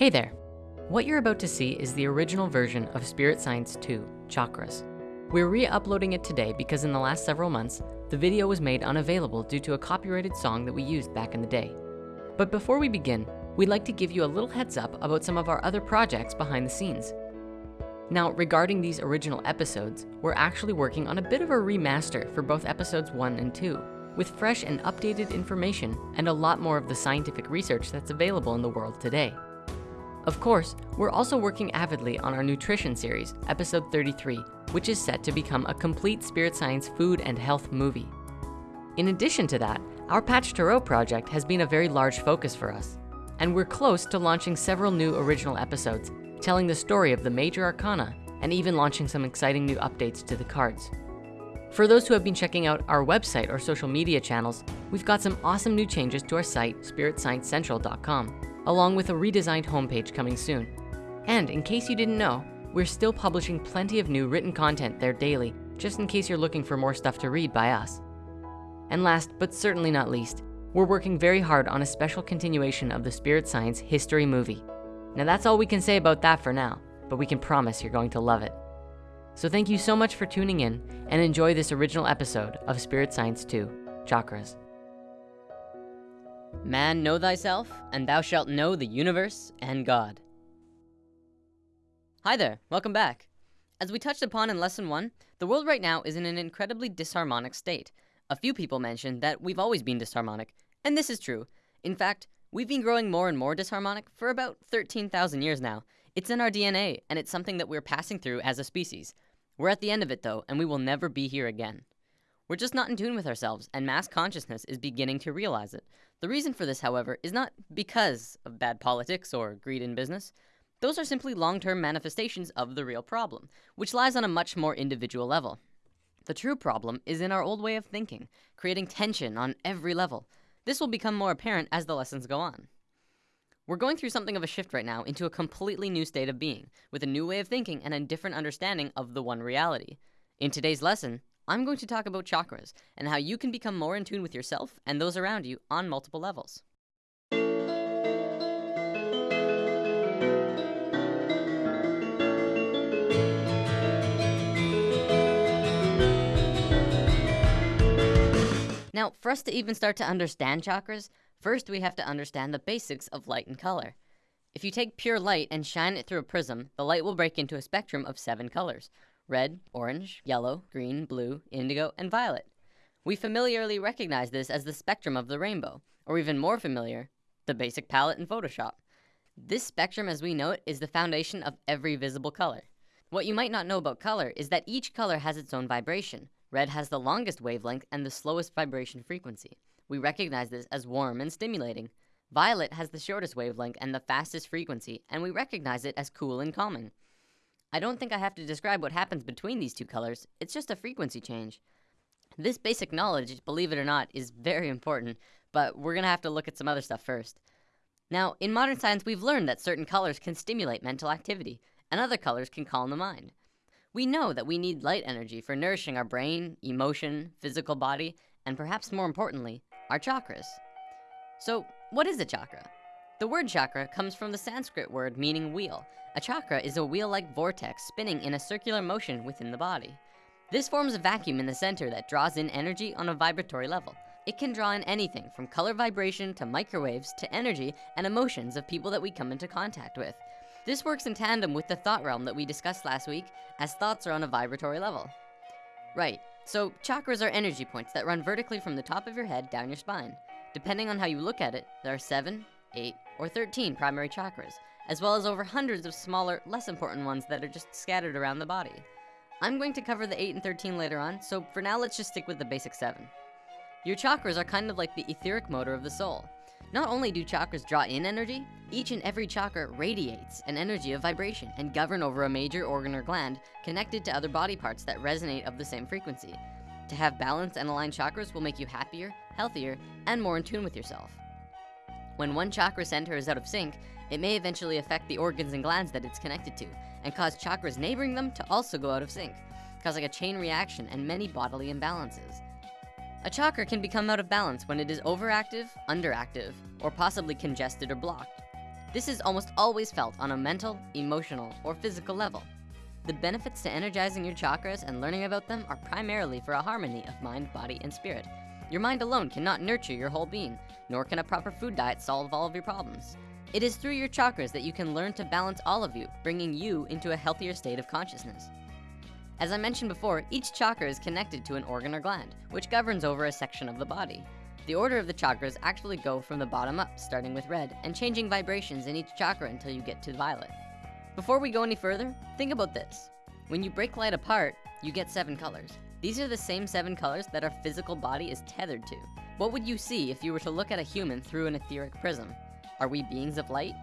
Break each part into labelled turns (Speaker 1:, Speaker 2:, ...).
Speaker 1: Hey there. What you're about to see is the original version of Spirit Science 2, Chakras. We're re-uploading it today because in the last several months, the video was made unavailable due to a copyrighted song that we used back in the day. But before we begin, we'd like to give you a little heads up about some of our other projects behind the scenes. Now, regarding these original episodes, we're actually working on a bit of a remaster for both episodes one and two, with fresh and updated information and a lot more of the scientific research that's available in the world today. Of course, we're also working avidly on our nutrition series, episode 33, which is set to become a complete spirit science food and health movie. In addition to that, our Patch Tarot project has been a very large focus for us, and we're close to launching several new original episodes, telling the story of the major arcana, and even launching some exciting new updates to the cards. For those who have been checking out our website or social media channels, we've got some awesome new changes to our site, spiritsciencecentral.com along with a redesigned homepage coming soon. And in case you didn't know, we're still publishing plenty of new written content there daily, just in case you're looking for more stuff to read by us. And last, but certainly not least, we're working very hard on a special continuation of the Spirit Science history movie. Now that's all we can say about that for now, but we can promise you're going to love it. So thank you so much for tuning in and enjoy this original episode of Spirit Science 2, Chakras. Man, know thyself, and thou shalt know the universe and God. Hi there, welcome back. As we touched upon in lesson one, the world right now is in an incredibly disharmonic state. A few people mentioned that we've always been disharmonic, and this is true. In fact, we've been growing more and more disharmonic for about 13,000 years now. It's in our DNA, and it's something that we're passing through as a species. We're at the end of it though, and we will never be here again. We're just not in tune with ourselves, and mass consciousness is beginning to realize it. The reason for this, however, is not because of bad politics or greed in business. Those are simply long-term manifestations of the real problem, which lies on a much more individual level. The true problem is in our old way of thinking, creating tension on every level. This will become more apparent as the lessons go on. We're going through something of a shift right now into a completely new state of being, with a new way of thinking and a different understanding of the one reality. In today's lesson, I'm going to talk about chakras and how you can become more in tune with yourself and those around you on multiple levels. Now, for us to even start to understand chakras, first we have to understand the basics of light and color. If you take pure light and shine it through a prism, the light will break into a spectrum of seven colors red, orange, yellow, green, blue, indigo, and violet. We familiarly recognize this as the spectrum of the rainbow, or even more familiar, the basic palette in Photoshop. This spectrum as we know it is the foundation of every visible color. What you might not know about color is that each color has its own vibration. Red has the longest wavelength and the slowest vibration frequency. We recognize this as warm and stimulating. Violet has the shortest wavelength and the fastest frequency, and we recognize it as cool and calming. I don't think I have to describe what happens between these two colors. It's just a frequency change. This basic knowledge, believe it or not, is very important, but we're gonna have to look at some other stuff first. Now, in modern science, we've learned that certain colors can stimulate mental activity, and other colors can calm the mind. We know that we need light energy for nourishing our brain, emotion, physical body, and perhaps more importantly, our chakras. So, what is a chakra? The word chakra comes from the Sanskrit word meaning wheel. A chakra is a wheel-like vortex spinning in a circular motion within the body. This forms a vacuum in the center that draws in energy on a vibratory level. It can draw in anything from color vibration to microwaves to energy and emotions of people that we come into contact with. This works in tandem with the thought realm that we discussed last week as thoughts are on a vibratory level. Right, so chakras are energy points that run vertically from the top of your head down your spine. Depending on how you look at it, there are seven, eight, or 13 primary chakras, as well as over hundreds of smaller, less important ones that are just scattered around the body. I'm going to cover the 8 and 13 later on, so for now let's just stick with the basic 7. Your chakras are kind of like the etheric motor of the soul. Not only do chakras draw in energy, each and every chakra radiates an energy of vibration and govern over a major organ or gland connected to other body parts that resonate of the same frequency. To have balanced and aligned chakras will make you happier, healthier, and more in tune with yourself. When one chakra center is out of sync, it may eventually affect the organs and glands that it's connected to, and cause chakras neighboring them to also go out of sync, causing a chain reaction and many bodily imbalances. A chakra can become out of balance when it is overactive, underactive, or possibly congested or blocked. This is almost always felt on a mental, emotional, or physical level. The benefits to energizing your chakras and learning about them are primarily for a harmony of mind, body, and spirit. Your mind alone cannot nurture your whole being, nor can a proper food diet solve all of your problems. It is through your chakras that you can learn to balance all of you, bringing you into a healthier state of consciousness. As I mentioned before, each chakra is connected to an organ or gland, which governs over a section of the body. The order of the chakras actually go from the bottom up, starting with red, and changing vibrations in each chakra until you get to violet. Before we go any further, think about this. When you break light apart, you get seven colors. These are the same seven colors that our physical body is tethered to. What would you see if you were to look at a human through an etheric prism? Are we beings of light?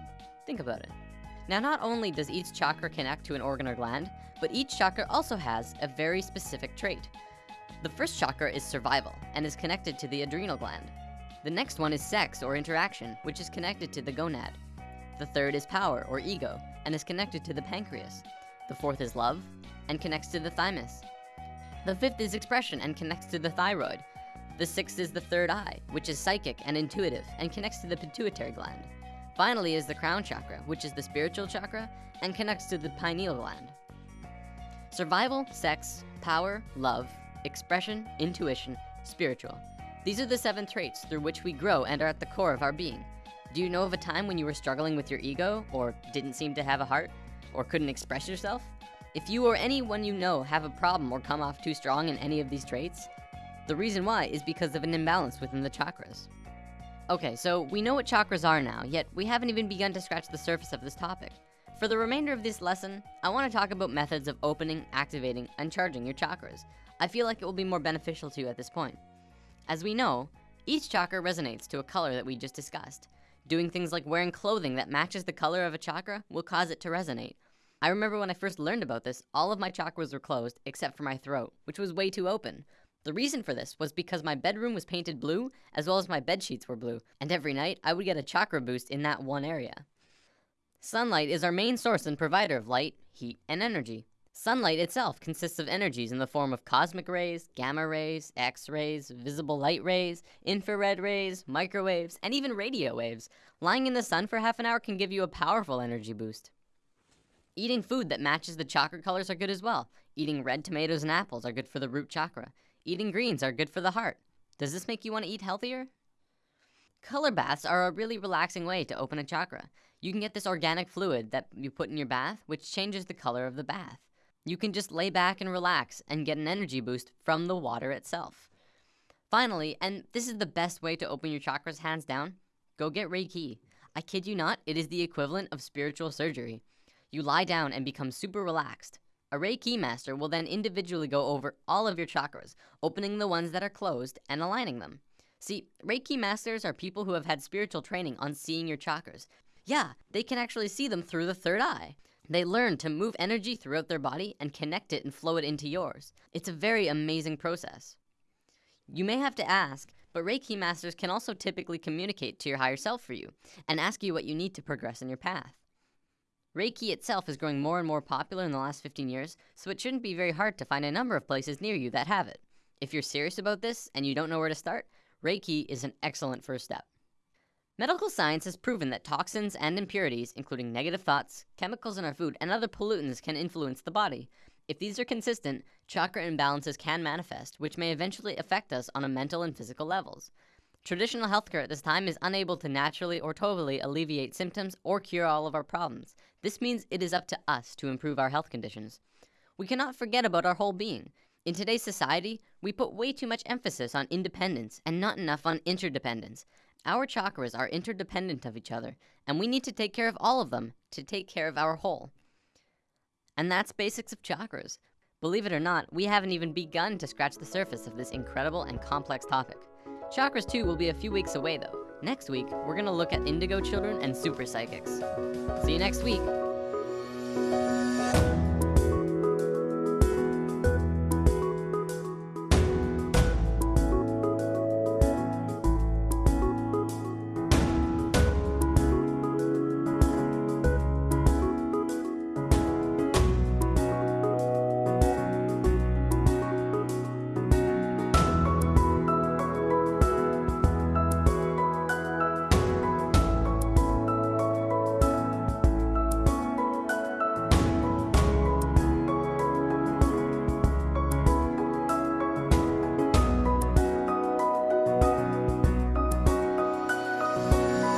Speaker 1: Think about it. Now, not only does each chakra connect to an organ or gland, but each chakra also has a very specific trait. The first chakra is survival and is connected to the adrenal gland. The next one is sex or interaction, which is connected to the gonad. The third is power or ego and is connected to the pancreas. The fourth is love and connects to the thymus. The fifth is expression and connects to the thyroid. The sixth is the third eye, which is psychic and intuitive and connects to the pituitary gland. Finally is the crown chakra, which is the spiritual chakra and connects to the pineal gland. Survival, sex, power, love, expression, intuition, spiritual. These are the seven traits through which we grow and are at the core of our being. Do you know of a time when you were struggling with your ego or didn't seem to have a heart or couldn't express yourself? If you or anyone you know have a problem or come off too strong in any of these traits, the reason why is because of an imbalance within the chakras. Okay, so we know what chakras are now, yet we haven't even begun to scratch the surface of this topic. For the remainder of this lesson, I wanna talk about methods of opening, activating, and charging your chakras. I feel like it will be more beneficial to you at this point. As we know, each chakra resonates to a color that we just discussed. Doing things like wearing clothing that matches the color of a chakra will cause it to resonate. I remember when I first learned about this, all of my chakras were closed except for my throat, which was way too open. The reason for this was because my bedroom was painted blue, as well as my bed sheets were blue, and every night I would get a chakra boost in that one area. Sunlight is our main source and provider of light, heat, and energy. Sunlight itself consists of energies in the form of cosmic rays, gamma rays, X-rays, visible light rays, infrared rays, microwaves, and even radio waves. Lying in the sun for half an hour can give you a powerful energy boost. Eating food that matches the chakra colors are good as well. Eating red tomatoes and apples are good for the root chakra. Eating greens are good for the heart. Does this make you want to eat healthier? Color baths are a really relaxing way to open a chakra. You can get this organic fluid that you put in your bath, which changes the color of the bath. You can just lay back and relax and get an energy boost from the water itself. Finally, and this is the best way to open your chakras hands down, go get Reiki. I kid you not, it is the equivalent of spiritual surgery. You lie down and become super relaxed. A Reiki master will then individually go over all of your chakras, opening the ones that are closed and aligning them. See, Reiki masters are people who have had spiritual training on seeing your chakras. Yeah, they can actually see them through the third eye. They learn to move energy throughout their body and connect it and flow it into yours. It's a very amazing process. You may have to ask, but Reiki masters can also typically communicate to your higher self for you and ask you what you need to progress in your path. Reiki itself is growing more and more popular in the last 15 years, so it shouldn't be very hard to find a number of places near you that have it. If you're serious about this and you don't know where to start, Reiki is an excellent first step. Medical science has proven that toxins and impurities, including negative thoughts, chemicals in our food, and other pollutants can influence the body. If these are consistent, chakra imbalances can manifest, which may eventually affect us on a mental and physical levels. Traditional healthcare at this time is unable to naturally or totally alleviate symptoms or cure all of our problems. This means it is up to us to improve our health conditions. We cannot forget about our whole being. In today's society, we put way too much emphasis on independence and not enough on interdependence. Our chakras are interdependent of each other, and we need to take care of all of them to take care of our whole. And that's basics of chakras. Believe it or not, we haven't even begun to scratch the surface of this incredible and complex topic. Chakras 2 will be a few weeks away though. Next week, we're gonna look at indigo children and super psychics. See you next week.